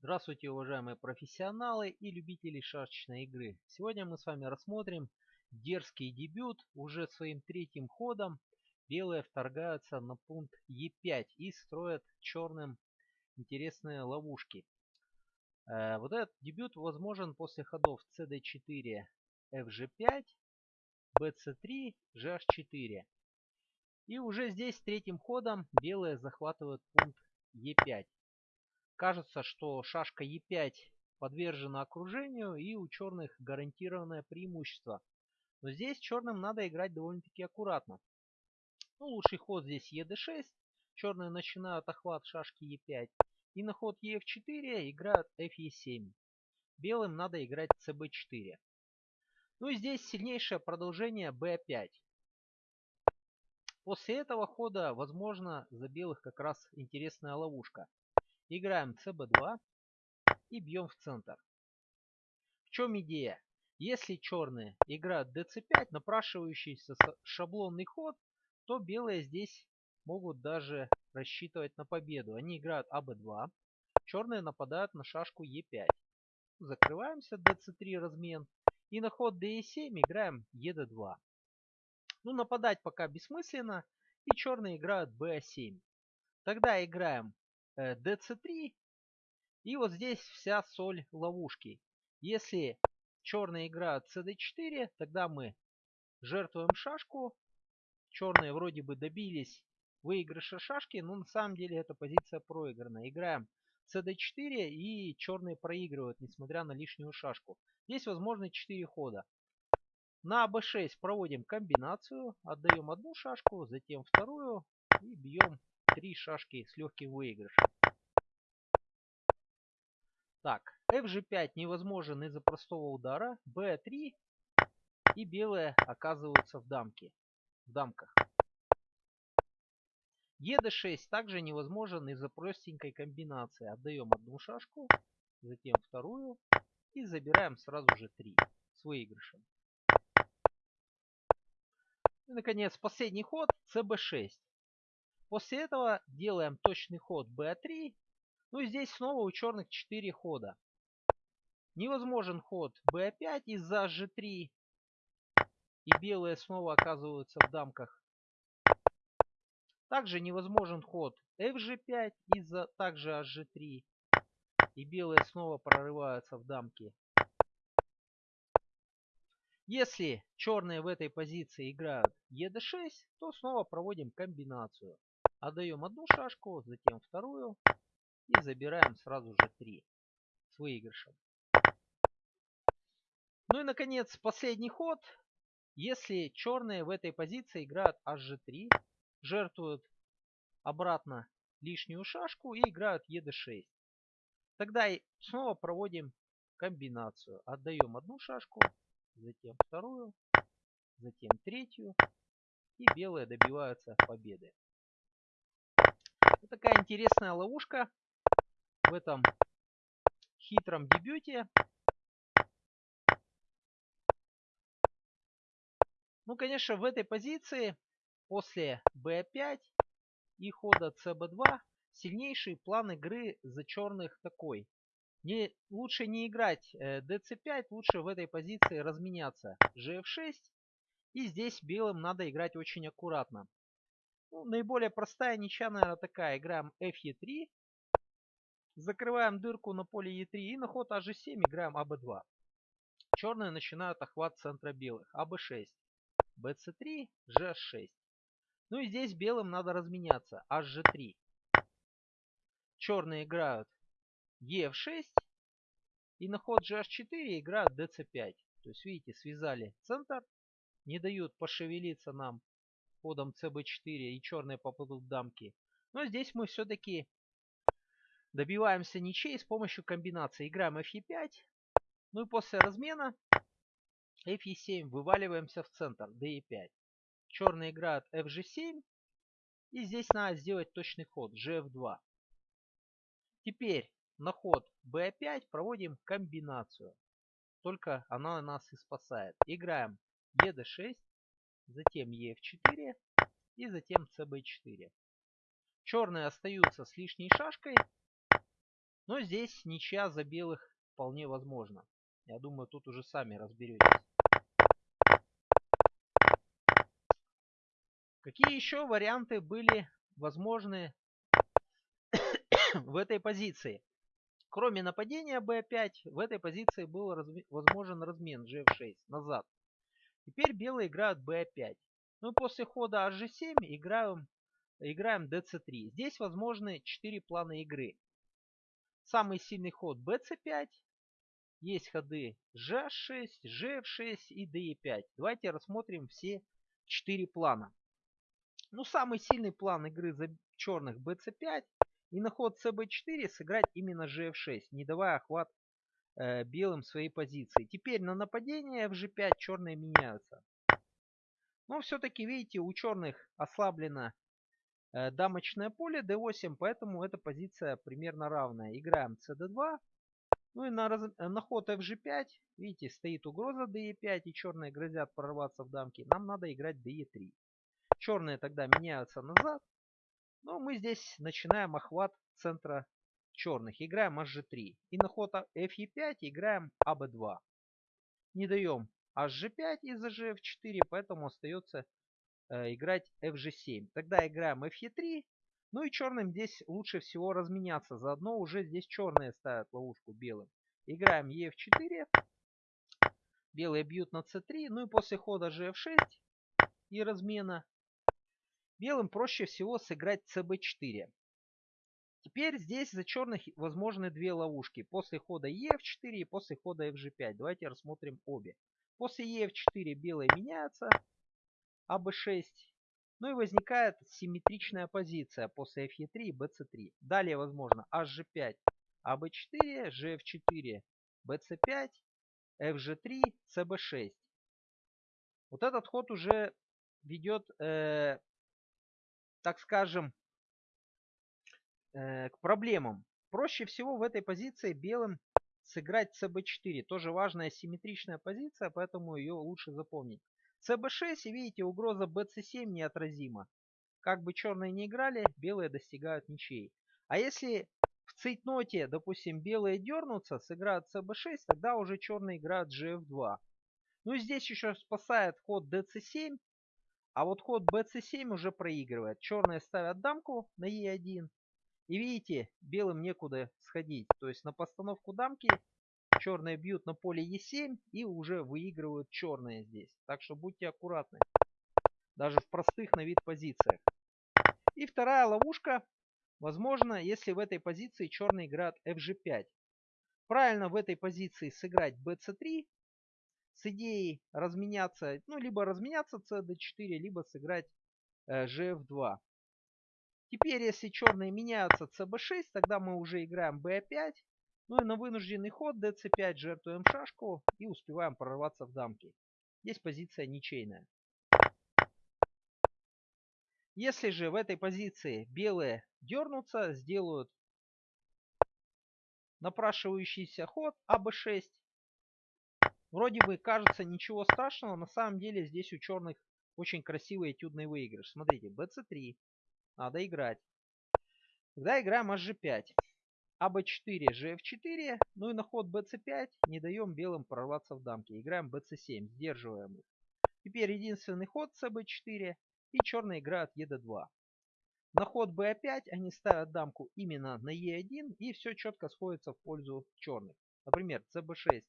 Здравствуйте, уважаемые профессионалы и любители шашечной игры. Сегодня мы с вами рассмотрим дерзкий дебют. Уже своим третьим ходом белые вторгаются на пункт Е5 и строят черным интересные ловушки. Э, вот этот дебют возможен после ходов cd4, fg5, bc3, gh4. И уже здесь третьим ходом белые захватывают пункт Е5. Кажется, что шашка Е5 подвержена окружению и у черных гарантированное преимущество. Но здесь черным надо играть довольно-таки аккуратно. Ну, лучший ход здесь ЕД6. Черные начинают охват шашки Е5. И на ход ЕФ4 играют ФЕ7. Белым надо играть ЦБ4. Ну и здесь сильнейшее продолжение Б5. После этого хода, возможно, за белых как раз интересная ловушка. Играем cb2 и бьем в центр. В чем идея? Если черные играют dc5, напрашивающийся шаблонный ход, то белые здесь могут даже рассчитывать на победу. Они играют аб2, черные нападают на шашку e5. Закрываемся, dc3 размен. И на ход de7 играем ед2. Ну, нападать пока бессмысленно. И черные играют ba7. Тогда играем dc3. Э, и вот здесь вся соль ловушки. Если черные играют cd4, тогда мы жертвуем шашку. Черные вроде бы добились выигрыша шашки, но на самом деле эта позиция проиграна. Играем cd4 и черные проигрывают, несмотря на лишнюю шашку. Здесь возможны 4 хода. На b6 проводим комбинацию, отдаем одну шашку, затем вторую и бьем три шашки с легким выигрышем. Так, fg5 невозможен из-за простого удара. b3 и белые оказываются в дамке. В дамках. ед6 также невозможен из-за простенькой комбинации. Отдаем одну шашку, затем вторую и забираем сразу же 3 с выигрышем. И, наконец, последний ход cb6. После этого делаем точный ход b3. Ну и здесь снова у черных 4 хода. Невозможен ход b5 из-за g3. И белые снова оказываются в дамках. Также невозможен ход fg5 из-за также hg3. И белые снова прорываются в дамки. Если черные в этой позиции играют ед6, то снова проводим комбинацию. Отдаем одну шашку, затем вторую. И забираем сразу же 3 с выигрышем. Ну и наконец последний ход. Если черные в этой позиции играют hg3, жертвуют обратно лишнюю шашку и играют ед6. Тогда снова проводим комбинацию. Отдаем одну шашку, затем вторую, затем третью. И белые добиваются победы. Вот такая интересная ловушка в этом хитром дебюте. Ну, конечно, в этой позиции после b5 и хода cb2 сильнейший план игры за черных такой. Не, лучше не играть э, dc5, лучше в этой позиции разменяться gf6. И здесь белым надо играть очень аккуратно. Ну, наиболее простая ничья, наверное, такая. Играем fe3. Закрываем дырку на поле e3. И на ход ag7 играем ab2. Черные начинают охват центра белых. ab6. bc3, g6. Ну и здесь белым надо разменяться. hg3. Черные играют ef6. И на ход gh4 играют dc5. То есть, видите, связали центр. Не дают пошевелиться нам ходом cb4 и черные попадут дамки. Но здесь мы все-таки добиваемся ничей с помощью комбинации. Играем fe5. Ну и после размена fe7 вываливаемся в центр de5. Черные играют fg7. И здесь надо сделать точный ход gf2. Теперь на ход b5 проводим комбинацию. Только она нас и спасает. Играем ед6 затем ef4 и затем cb4. Черные остаются с лишней шашкой. Но здесь ничья за белых вполне возможно. Я думаю, тут уже сами разберетесь. Какие еще варианты были возможны в этой позиции? Кроме нападения b5, в этой позиции был возможен размен gf6 назад. Теперь белые играют b5. Ну и после хода hg7 играем, играем dc3. Здесь возможны 4 плана игры. Самый сильный ход bc5. Есть ходы g6, gf6 и de5. Давайте рассмотрим все 4 плана. Ну, самый сильный план игры за черных bc5. И на ход cb4 сыграть именно gf6, не давая охват э, белым своей позиции. Теперь на нападение в g5 черные меняются. Но все-таки, видите, у черных ослаблено э, дамочное поле d8, поэтому эта позиция примерно равная. Играем cd2. Ну и на, раз... на ход fg5, видите, стоит угроза de5, и черные грозят прорваться в дамки. Нам надо играть de3. Черные тогда меняются назад. Но мы здесь начинаем охват центра черных. Играем hg3. И на ход fe5 играем ab2. Не даем hg5 из-за gf4, поэтому остается э, играть fg7. Тогда играем fe3. Ну и черным здесь лучше всего разменяться. Заодно уже здесь черные ставят ловушку белым. Играем ef4. Белые бьют на c3. Ну и после хода gf6 и размена Белым проще всего сыграть cb4. Теперь здесь за черных возможны две ловушки. После хода ef4 и после хода fg5. Давайте рассмотрим обе. После ef4 белые меняются. аб6. Ну и возникает симметричная позиция после fe3 и bc3. Далее возможно hg5, ab4, gf4, bc5, fg3, cb6. Вот этот ход уже ведет э, так скажем, э, к проблемам. Проще всего в этой позиции белым сыграть cb4. Тоже важная симметричная позиция, поэтому ее лучше запомнить. cb6, и видите, угроза bc7 неотразима. Как бы черные не играли, белые достигают ничей. А если в цейтноте, допустим, белые дернутся, сыграют cb6, тогда уже черные играют gf2. Ну и здесь еще спасает ход dc7, а вот ход bc7 уже проигрывает. Черные ставят дамку на e1. И видите, белым некуда сходить. То есть на постановку дамки черные бьют на поле e7 и уже выигрывают черные здесь. Так что будьте аккуратны. Даже в простых на вид позициях. И вторая ловушка. Возможно, если в этой позиции черный играет fg5. Правильно в этой позиции сыграть bc3 с идеей разменяться, ну, либо разменяться cd4, либо сыграть э, gf2. Теперь, если черные меняются cb6, тогда мы уже играем b5. Ну и на вынужденный ход dc5 жертвуем шашку и успеваем прорваться в дамки. Здесь позиция ничейная. Если же в этой позиции белые дернутся, сделают напрашивающийся ход АБ6, Вроде бы кажется ничего страшного, на самом деле здесь у черных очень красивый этюдный выигрыш. Смотрите, bc3. Надо играть. Тогда играем hg5. аб4, gf4. Ну и на ход bc5 не даем белым прорваться в дамки. Играем bc7, сдерживаем их. Теперь единственный ход cb4 и черные играют ед2. На ход b5 они ставят дамку именно на e1 и все четко сходится в пользу черных. Например, cb6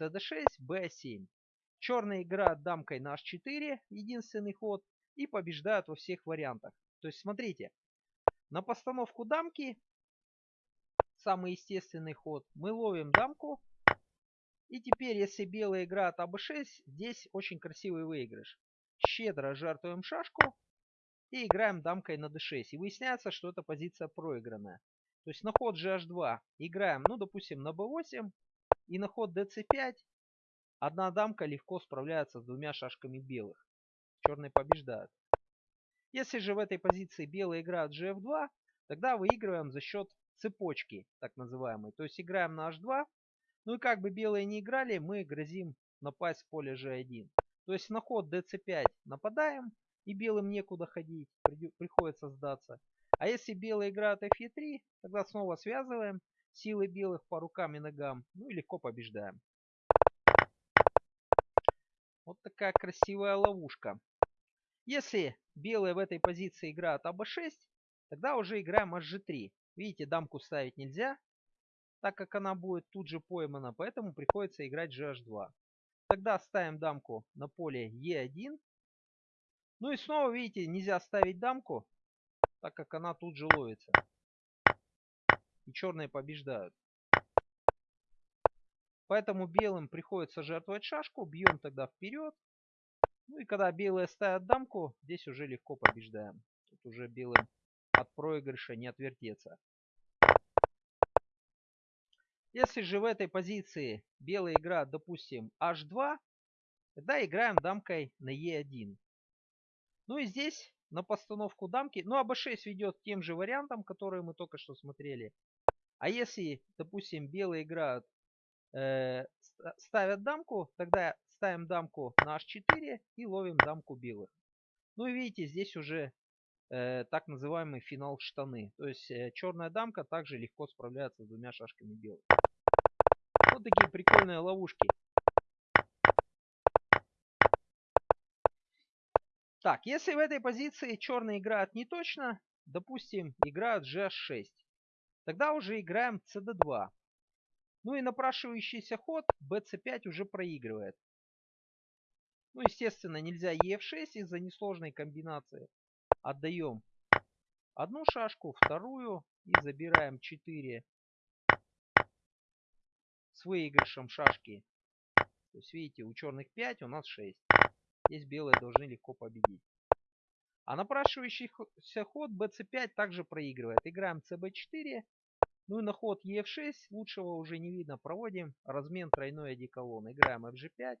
cd6, b7. Черная играет дамкой на h4, единственный ход, и побеждают во всех вариантах. То есть смотрите, на постановку дамки, самый естественный ход, мы ловим дамку. И теперь, если белая играет АБ6, здесь очень красивый выигрыш. Щедро жертвуем шашку и играем дамкой на d6. И выясняется, что эта позиция проигранная. То есть на ход GH2 играем, ну, допустим, на b8, и на ход dc5 одна дамка легко справляется с двумя шашками белых. Черные побеждают. Если же в этой позиции белые играют gf2, тогда выигрываем за счет цепочки, так называемой. То есть играем на h2. Ну и как бы белые не играли, мы грозим напасть с поля g1. То есть на ход dc5 нападаем, и белым некуда ходить, приходится сдаться. А если белые играют fe3, тогда снова связываем силы белых по рукам и ногам. Ну и легко побеждаем. Вот такая красивая ловушка. Если белые в этой позиции играют АБ6, тогда уже играем HG3. Видите, дамку ставить нельзя, так как она будет тут же поймана, поэтому приходится играть GH2. Тогда ставим дамку на поле E1. Ну и снова, видите, нельзя ставить дамку, так как она тут же ловится. И черные побеждают. Поэтому белым приходится жертвовать шашку. Бьем тогда вперед. Ну и когда белые ставят дамку, здесь уже легко побеждаем. Тут уже белым от проигрыша не отвертеться. Если же в этой позиции белые играют, допустим, h2, тогда играем дамкой на e1. Ну и здесь на постановку дамки, ну а b6 ведет тем же вариантом, которые мы только что смотрели. А если, допустим, белые играют, э, ставят дамку, тогда ставим дамку на h4 и ловим дамку белых. Ну и видите, здесь уже э, так называемый финал штаны. То есть э, черная дамка также легко справляется с двумя шашками белых. Вот такие прикольные ловушки. Так, если в этой позиции черные играют не точно, допустим, играют GH6, тогда уже играем CD2. Ну и напрашивающийся ход BC5 уже проигрывает. Ну, естественно, нельзя EF6 из-за несложной комбинации. Отдаем одну шашку, вторую и забираем 4 с выигрышем шашки. То есть, видите, у черных 5, у нас 6. Здесь белые должны легко победить. А напрашивающийся ход bc5 также проигрывает. Играем cb4. Ну и на ход ef6 лучшего уже не видно. Проводим размен тройной одеколон. Играем fg5,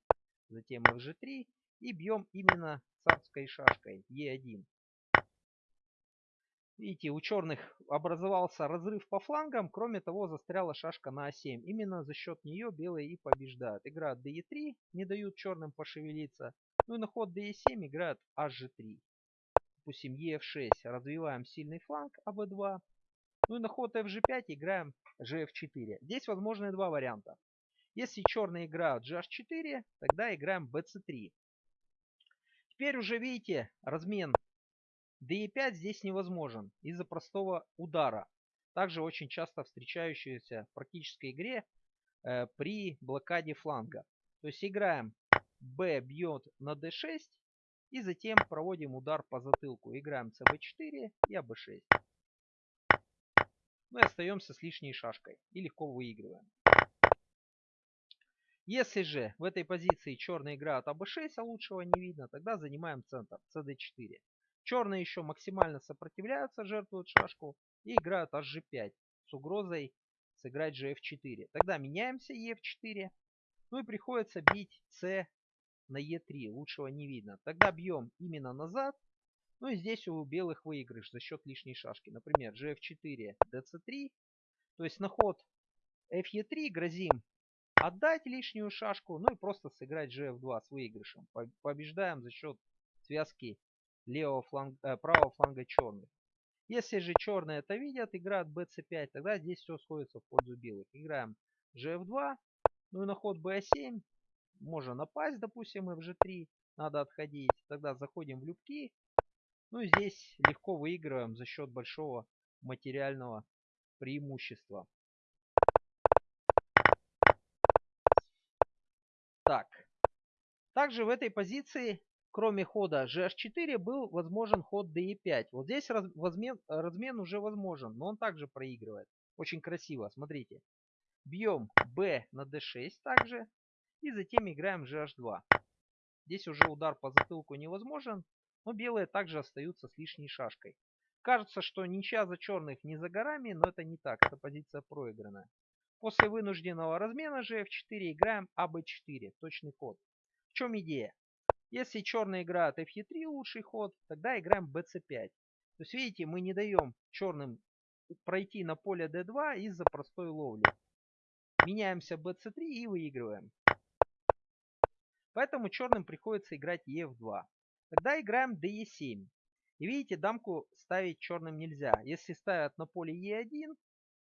затем fg3 и бьем именно царской шашкой e1. Видите, у черных образовался разрыв по флангам. Кроме того, застряла шашка на А7. Именно за счет нее белые и побеждают. Играют ДЕ3, не дают черным пошевелиться. Ну и на ход ДЕ7 играют HG3. Допустим, ЕФ6 развиваем сильный фланг АБ2. Ну и на ход FG5 играем GF4. Здесь возможны два варианта. Если черные играют GH4, тогда играем BC3. Теперь уже видите размен DE5 здесь невозможен из-за простого удара. Также очень часто встречающийся в практической игре э, при блокаде фланга. То есть играем B бьет на D6 и затем проводим удар по затылку. Играем CB4 и АБ6. Мы остаемся с лишней шашкой и легко выигрываем. Если же в этой позиции черные играют АБ6, а лучшего не видно, тогда занимаем центр, CD4. Черные еще максимально сопротивляются, жертвуют шашку и играют HG5 с угрозой сыграть GF4. Тогда меняемся EF4. Ну и приходится бить C на E3. Лучшего не видно. Тогда бьем именно назад. Ну и здесь у белых выигрыш за счет лишней шашки. Например, GF4, DC3. То есть на ход FE3 грозим отдать лишнюю шашку. Ну и просто сыграть GF2 с выигрышем. Побеждаем за счет связки левого фланга, э, правого фланга черных. Если же черные это видят, играют bc5, тогда здесь все сходится в пользу белых. Играем gf2, ну и на ход b7 можно напасть, допустим, fg3, надо отходить. Тогда заходим в любки. Ну и здесь легко выигрываем за счет большого материального преимущества. Так. Также в этой позиции кроме хода GH4 был возможен ход DE5. Вот здесь размен, размен уже возможен, но он также проигрывает. Очень красиво, смотрите. Бьем B на D6 также. И затем играем GH2. Здесь уже удар по затылку невозможен, но белые также остаются с лишней шашкой. Кажется, что ничья за черных не за горами, но это не так, эта позиция проигранная. После вынужденного размена GF4 играем AB4, точный ход. В чем идея? Если черные играют f3 лучший ход, тогда играем bc5. То есть видите, мы не даем черным пройти на поле d2 из-за простой ловли. Меняемся bc3 и выигрываем. Поэтому черным приходится играть ef2. Тогда играем de7. И видите, дамку ставить черным нельзя. Если ставят на поле e1,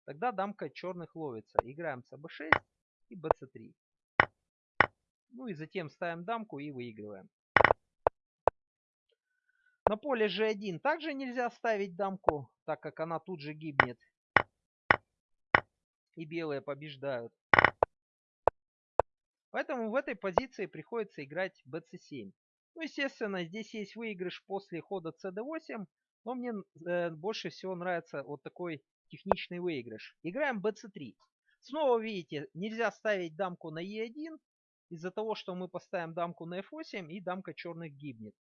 тогда дамка черных ловится. Играем с АБ6 и БЦ3. Ну и затем ставим дамку и выигрываем. На поле G1 также нельзя ставить дамку, так как она тут же гибнет. И белые побеждают. Поэтому в этой позиции приходится играть bc7. Ну, естественно, здесь есть выигрыш после хода cd8, но мне э, больше всего нравится вот такой техничный выигрыш. Играем bc3. Снова видите, нельзя ставить дамку на e1, из-за того, что мы поставим дамку на f8 и дамка черных гибнет.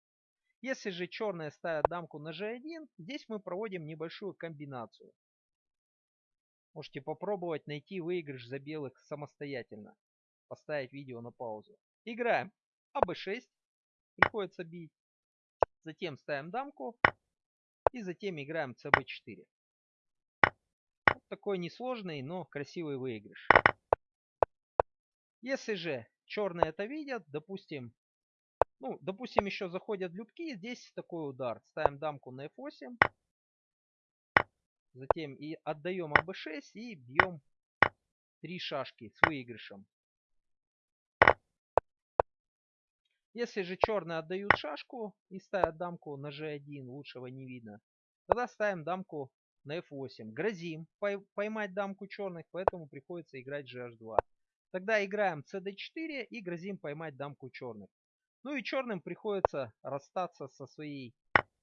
Если же черные ставят дамку на g1, здесь мы проводим небольшую комбинацию. Можете попробовать найти выигрыш за белых самостоятельно поставить видео на паузу. Играем АБ6. Приходится бить. Затем ставим дамку. И затем играем ЦБ4. Такой несложный, но красивый выигрыш. Если же черные это видят, допустим, ну, допустим, еще заходят любки, здесь такой удар. Ставим дамку на F8. Затем и отдаем АБ6 и бьем три шашки с выигрышем. Если же черные отдают шашку и ставят дамку на g1, лучшего не видно, тогда ставим дамку на f8. Грозим поймать дамку черных, поэтому приходится играть gh2. Тогда играем cd4 и грозим поймать дамку черных. Ну и черным приходится расстаться со своей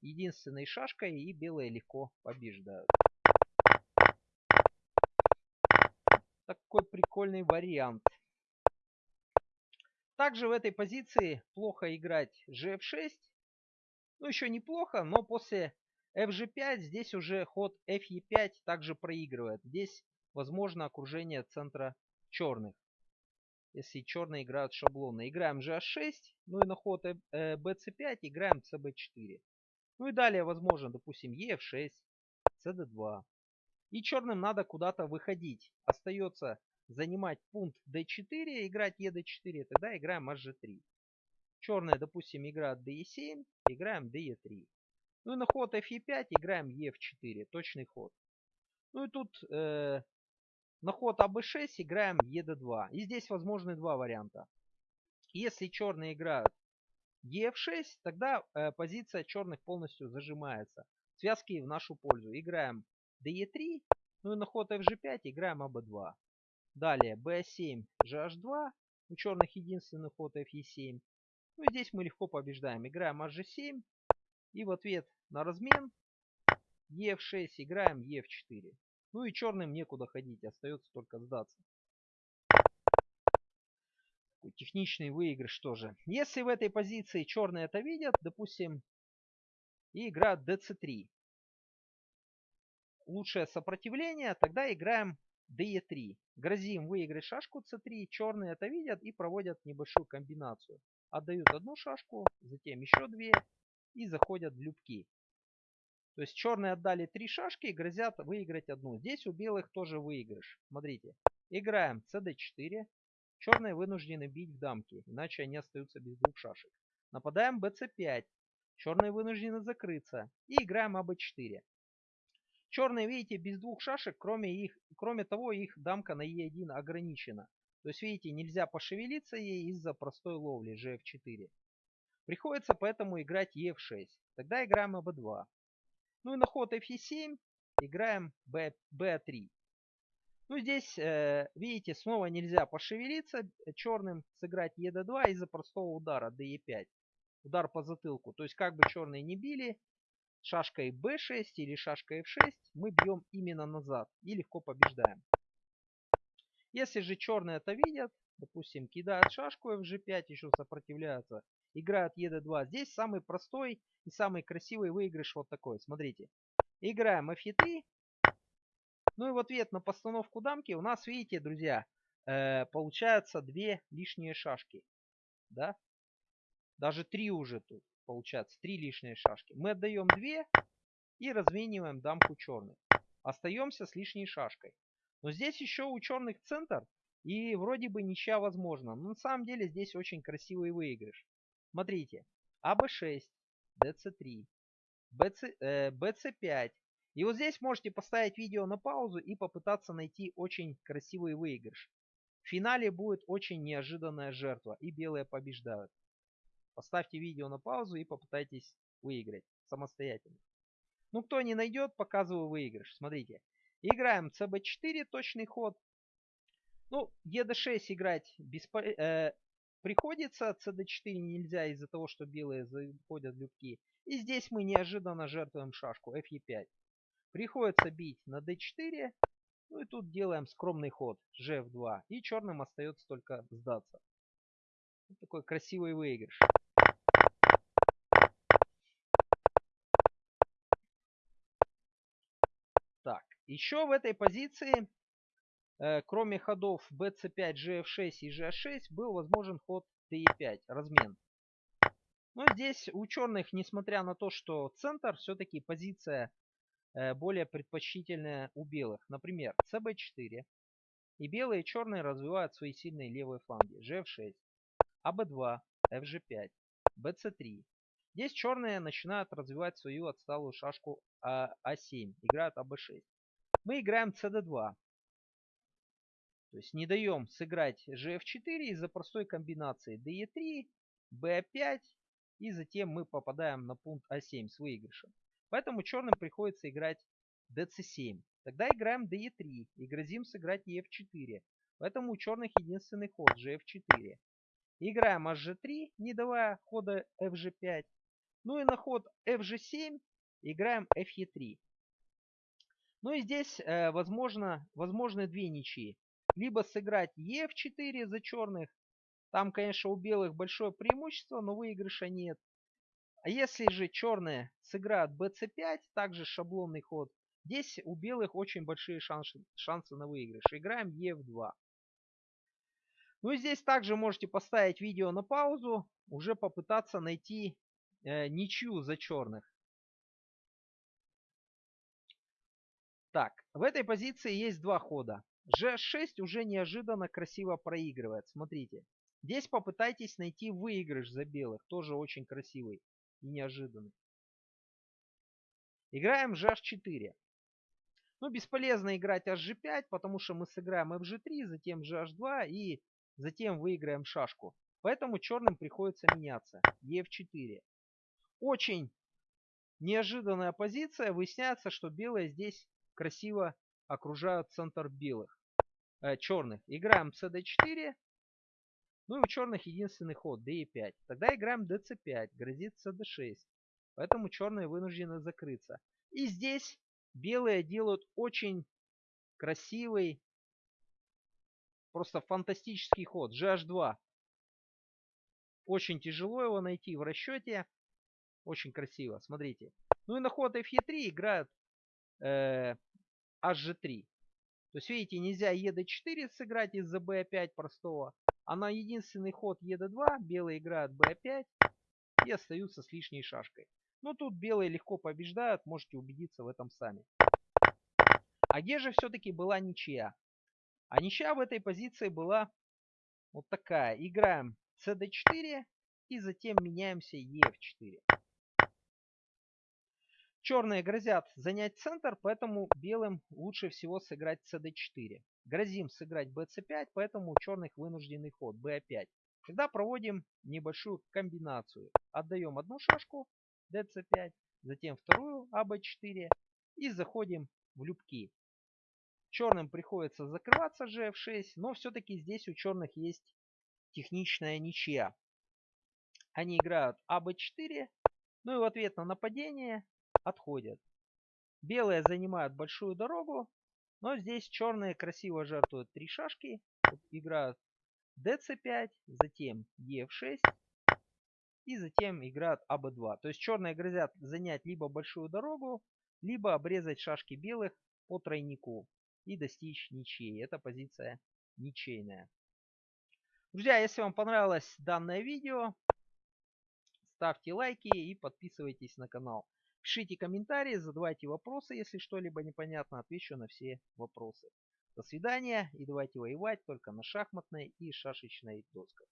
единственной шашкой, и белые легко побеждают. Такой прикольный вариант. Также в этой позиции плохо играть gf6. Ну, еще неплохо, но после fg5 здесь уже ход fe5 также проигрывает. Здесь возможно окружение центра черных. Если черные играют шаблонно. Играем gh6, ну и на ход bc5 э, играем cb4. Ну и далее возможно, допустим, ef6, cd2. И черным надо куда-то выходить. Остается занимать пункт d4, играть ed4, тогда играем hg3. Черные, допустим, играют de7, играем de3. Ну и на ход fe5 играем ef4, точный ход. Ну и тут э, на ход аб6 играем ед2. И здесь возможны два варианта. Если черные играют ef6, тогда э, позиция черных полностью зажимается. Связки в нашу пользу. Играем de3, ну и на ход fg5 играем аб2. Далее b7, gh2. У черных единственный ход fe7. Ну и здесь мы легко побеждаем. Играем hg7. И в ответ на размен ef6 играем ef4. Ну и черным некуда ходить. Остается только сдаться. Такой техничный выигрыш тоже. Если в этой позиции черные это видят, допустим, и играют dc3. Лучшее сопротивление, тогда играем DE3. Грозим выиграть шашку C3. Черные это видят и проводят небольшую комбинацию. Отдают одну шашку, затем еще две и заходят в любки. То есть черные отдали три шашки и грозят выиграть одну. Здесь у белых тоже выигрыш. Смотрите. Играем CD4. Черные вынуждены бить в дамки, иначе они остаются без двух шашек. Нападаем BC5. Черные вынуждены закрыться. И играем АБ4. Черные, видите, без двух шашек, кроме, их, кроме того, их дамка на Е1 ограничена. То есть, видите, нельзя пошевелиться ей из-за простой ловли GF4. Приходится поэтому играть EF6. Тогда играем АБ2. Ну и на ход FE7 играем B, B3. Ну здесь, э, видите, снова нельзя пошевелиться черным, сыграть ED2 из-за простого удара DE5. Удар по затылку. То есть как бы черные не били, шашкой b6 или шашкой f6 мы бьем именно назад и легко побеждаем. Если же черные это видят, допустим, кидают шашку fg5, еще сопротивляются, играют ед2. Здесь самый простой и самый красивый выигрыш вот такой. Смотрите. Играем f3. Ну и в ответ на постановку дамки у нас, видите, друзья, э, получается две лишние шашки. Да? Даже три уже тут получается три лишние шашки. Мы отдаем две и размениваем дамку черных. Остаемся с лишней шашкой. Но здесь еще у черных центр и вроде бы ничья возможна. Но на самом деле здесь очень красивый выигрыш. Смотрите. АБ6, ДЦ3, БЦ, э, БЦ5 И вот здесь можете поставить видео на паузу и попытаться найти очень красивый выигрыш. В финале будет очень неожиданная жертва и белые побеждают. Поставьте видео на паузу и попытайтесь выиграть самостоятельно. Ну, кто не найдет, показываю выигрыш. Смотрите. Играем cb4, точный ход. Ну, ед6 играть беспо... э, приходится, cd4 нельзя из-за того, что белые заходят любки. И здесь мы неожиданно жертвуем шашку fe5. Приходится бить на d4. Ну и тут делаем скромный ход gf2. И черным остается только сдаться. Вот такой красивый выигрыш. Так, еще в этой позиции, кроме ходов bc5, gf6 и g6, был возможен ход d5, размен. Но здесь у черных, несмотря на то, что центр, все-таки позиция э, более предпочтительная у белых. Например, cb4. И белые и черные развивают свои сильные левые фланги. gf6, ab2, fg5, bc3. Здесь черные начинают развивать свою отсталую шашку а, 7 Играют АБ6. Мы играем CD2. То есть не даем сыграть GF4 из-за простой комбинации DE3, B5 и затем мы попадаем на пункт А7 с выигрышем. Поэтому черным приходится играть DC7. Тогда играем DE3 и грозим сыграть EF4. Поэтому у черных единственный ход GF4. Играем HG3, не давая хода FG5. Ну и на ход FG7 играем FE3. Ну и здесь э, возможно, возможны две ничьи. Либо сыграть EF4 за черных. Там, конечно, у белых большое преимущество, но выигрыша нет. А если же черные сыграют BC5, также шаблонный ход, здесь у белых очень большие шансы, шансы на выигрыш. Играем EF2. Ну и здесь также можете поставить видео на паузу, уже попытаться найти э, ничью за черных. Так, в этой позиции есть два хода. G6 уже неожиданно красиво проигрывает. Смотрите. Здесь попытайтесь найти выигрыш за белых. Тоже очень красивый и неожиданный. Играем GH4. Ну, бесполезно играть HG5, потому что мы сыграем FG3, затем GH2 и затем выиграем шашку. Поэтому черным приходится меняться. EF4. Очень неожиданная позиция. Выясняется, что белые здесь красиво окружают центр белых. Э, черных. Играем cd4. Ну и у черных единственный ход d5. Тогда играем dc5. Грозит cd6. Поэтому черные вынуждены закрыться. И здесь белые делают очень красивый, просто фантастический ход. GH2. Очень тяжело его найти в расчете. Очень красиво, смотрите. Ну и на ход Fe3 играют э, HG3. То есть, видите, нельзя ED4 сыграть из-за B5 простого. А на единственный ход ED2 белые играют B5 и остаются с лишней шашкой. Но тут белые легко побеждают, можете убедиться в этом сами. А где же все-таки была ничья? А ничья в этой позиции была вот такая. Играем CD4 и затем меняемся EF4. Черные грозят занять центр, поэтому белым лучше всего сыграть cd4. Грозим сыграть bc5, поэтому у черных вынужденный ход b5. Тогда проводим небольшую комбинацию. Отдаем одну шашку dc5, затем вторую ab4 и заходим в любки. Черным приходится закрываться gf6, но все-таки здесь у черных есть техничная ничья. Они играют ab4, ну и в ответ на нападение отходят. Белые занимают большую дорогу, но здесь черные красиво жертвуют три шашки, играют dc5, затем ef6 и затем играют аб2. То есть черные грозят занять либо большую дорогу, либо обрезать шашки белых по тройнику и достичь ничьей. Это позиция ничейная. Друзья, если вам понравилось данное видео, ставьте лайки и подписывайтесь на канал. Пишите комментарии, задавайте вопросы, если что-либо непонятно, отвечу на все вопросы. До свидания и давайте воевать только на шахматной и шашечной досках.